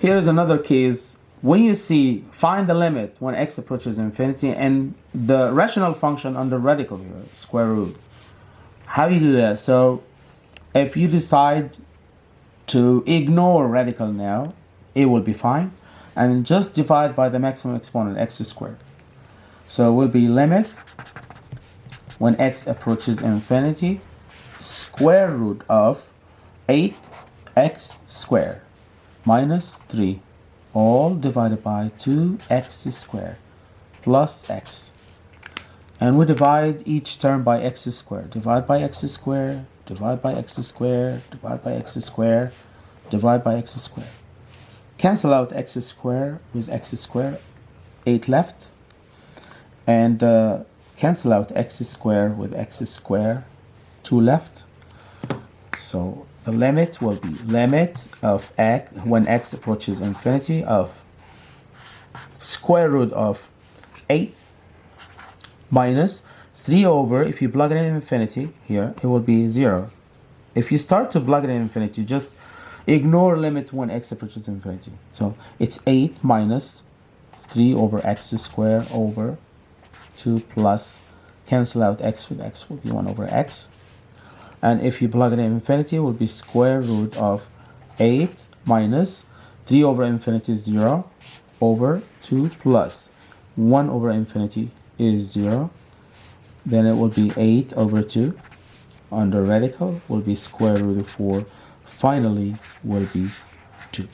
Here's another case. When you see, find the limit when x approaches infinity and the rational function under radical here, square root. How do you do that? So if you decide to ignore radical now, it will be fine. And just divide by the maximum exponent, x squared. So it will be limit when x approaches infinity, square root of 8x squared minus 3 all divided by 2x squared plus x. And we divide each term by x squared. Divide by x squared divide by x squared divide by x squared divide by x squared. Cancel out x squared with x squared 8 left. And uh, cancel out x squared with x squared 2 left so the limit will be limit of x when x approaches infinity of square root of 8 minus 3 over if you plug it in infinity here it will be 0 if you start to plug it in infinity just ignore limit when x approaches infinity. So it's 8 minus 3 over x squared over 2 plus cancel out x with x will be 1 over x and if you plug in infinity it will be square root of 8 minus 3 over infinity is 0 over 2 plus 1 over infinity is 0 then it will be 8 over 2 under radical will be square root of 4 finally will be 2